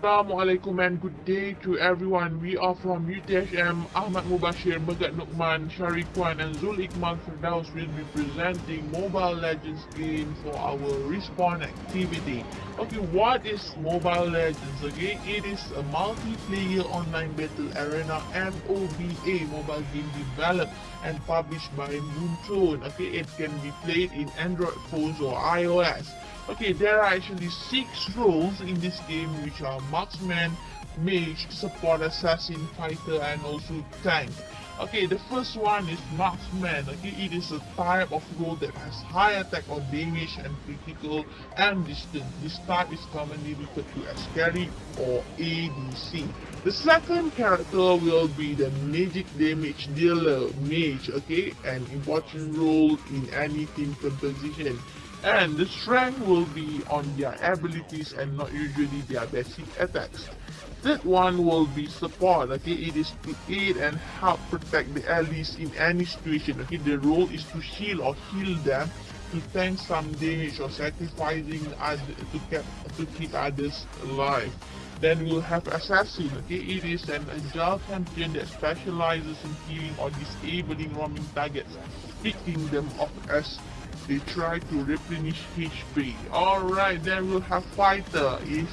Assalamualaikum and good day to everyone. We are from UTHM. Ahmad Mubashir, Megat Nukman, Sharifwan and Zul Iqmal Firdaus will be presenting Mobile Legends game for our respawn activity. Okay, what is Mobile Legends? Okay, it is a multiplayer online battle arena MOBA mobile game developed and published by Moonton. Okay, it can be played in Android phones or iOS. Okay, there are actually six roles in this game which are marksman, mage, support, assassin, fighter and also tank. Okay, the first one is marksman. Okay, it is a type of role that has high attack or damage and critical and distance. This type is commonly referred to as carry or ADC. The second character will be the magic damage dealer, mage. Okay, an important role in any team composition and the strength will be on their abilities and not usually their basic attacks. Third one will be support, okay, it is to aid and help protect the allies in any situation, okay, the role is to shield or heal them, to tank some damage or sacrificing other, to, keep, to keep others alive. Then we'll have Assassin, okay, it is an agile champion that specializes in healing or disabling roaming targets, picking them off as they try to replenish HP. Alright, then we'll have Fighter is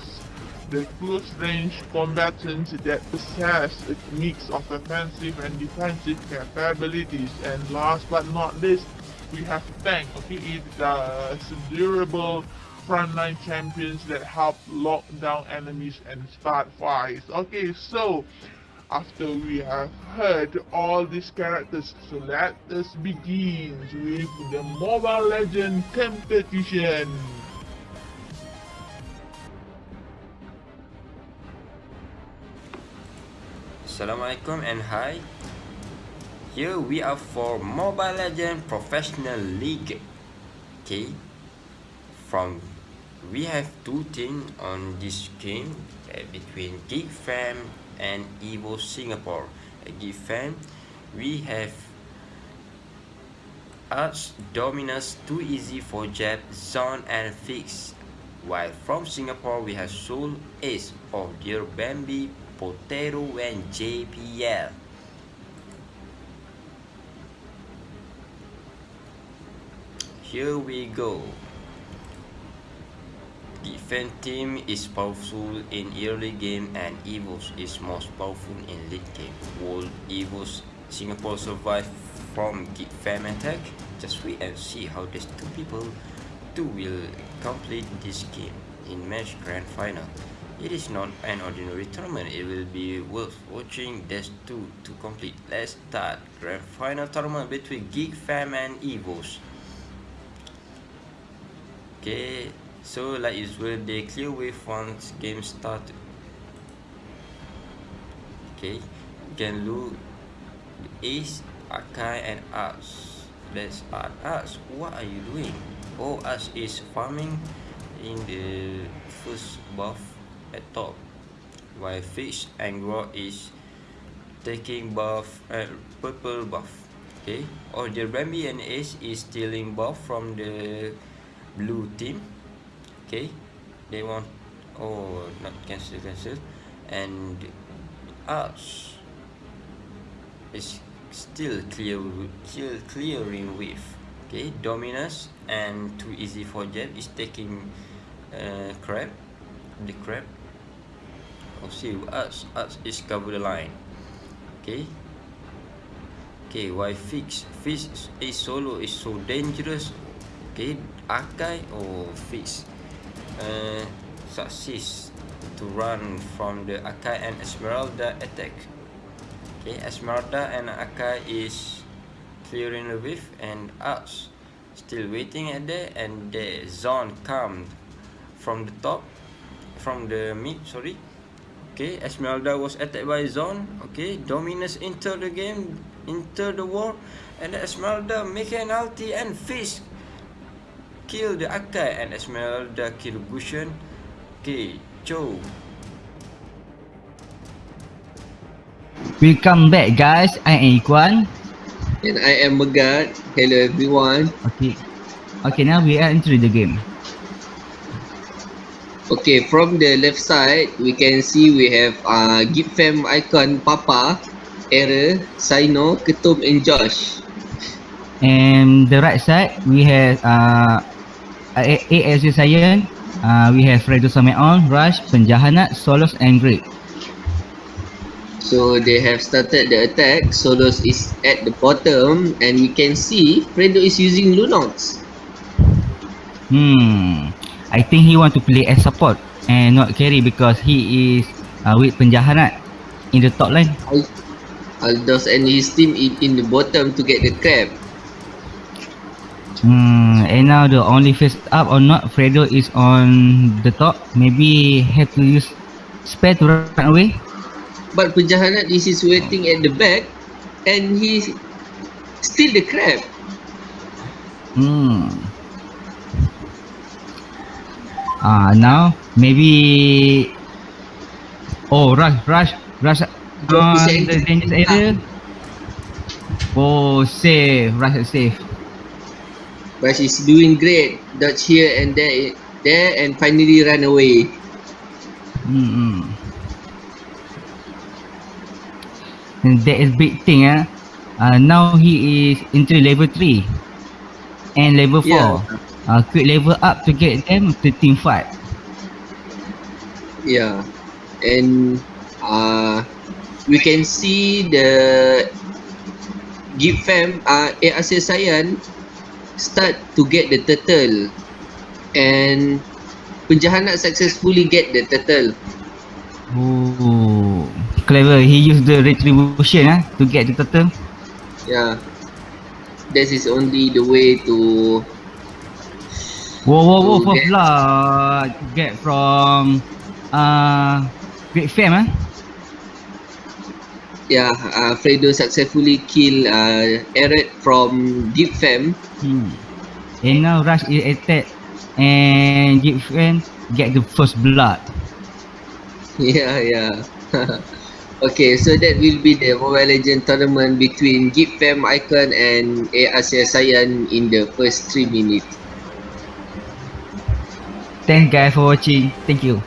the close range combatants that possess a mix of offensive and defensive capabilities. And last but not least, we have Tank. Okay, it's uh, durable frontline champions that help lock down enemies and start fights. Okay, so after we have heard all these characters. So let us begin with the Mobile Legend competition. Assalamualaikum and hi. Here we are for Mobile Legend Professional League. Okay. From we have two teams on this game uh, between Geek Fam and Evo Singapore. Given we have Arch Dominus Too Easy for Jab, Zone and Fix. While from Singapore we have Soul Ace of Dear Bambi, Potato and JPL. Here we go. Defense team is powerful in early game and Evos is most powerful in late game. Will Evos Singapore survive from Geek Fam attack? Just wait and see how these two people two will complete this game in match grand final. It is not an ordinary tournament, it will be worth watching these two to complete. Let's start grand final tournament between Geek Fam and Evos. Okay, so like usual they clear wave once game start. Okay can look. Ace akai and us let's add us what are you doing? Oh us is farming in the first buff at top. While fish and grow is taking buff uh, purple buff. Okay. Or the Rambi and ace is stealing buff from the blue team okay they want oh not cancel cancel. And us is still clear still clearing with okay dominus and too easy for jet is taking uh, crab the crab oh see us us is cover the line. Okay okay why fix fish is solo is so dangerous. Okay akai or fish uh, success to run from the Akai and Esmeralda attack. Okay, Esmeralda and Akai is clearing the wave and us still waiting at there and the zone come from the top from the mid sorry okay Esmeralda was attacked by zone okay Dominus enter the game enter the war and Esmeralda make an ulti and fish kill the Akai and Esmeralda kill Gushen. Okay, Joe. Welcome back guys, I am Iguan. And I am Megat. Hello everyone. Okay. Okay, now we are into the game. Okay, from the left side, we can see we have uh, Gipfam icon Papa, Error, Sino, Ketum and Josh. And the right side, we have uh, A- ASU Science, uh, we have Fredo Sameon, Rush, Penjahanat, Solos and Great. So they have started the attack. Solos is at the bottom and we can see Fredo is using Lunox. Hmm, I think he want to play as support and not carry because he is uh, with Penjahanat in the top line. Al- Aldos and his team in, in the bottom to get the crab. Hmm, and now the only face up or not, Fredo is on the top. Maybe have to use spare to run away. But Penjahanat is is waiting at the back and he steal the crab. Hmm. Ah, now maybe. Oh, rush, rush, rush. On the dangerous area. Oh, safe, rush safe. But he's doing great. Dodge here and there, there and finally run away. Hmm. And that is big thing, ah. Uh, now he is into level 3 and level 4. Yeah. Uh, quick level up to get them to team fight. Yeah, and uh, we can see the Gip fam uh, ARC Sayan start to get the turtle and Penjahanat successfully get the turtle. Oh, clever. He used the retribution ah to get the turtle. Yeah, that is only the way to whoa, whoa, To first get- blood get from uh Great Fam ah. yeah uh, Fredo successfully kill uh, Eret from Gip fam. Hmm. And now Rush is attack and Fan get the first blood. Yeah, yeah. okay, so that will be the Mobile Legend tournament between Gip Fam Icon and ARC Sayan in the first 3 minutes. Thanks guys for watching. Thank you.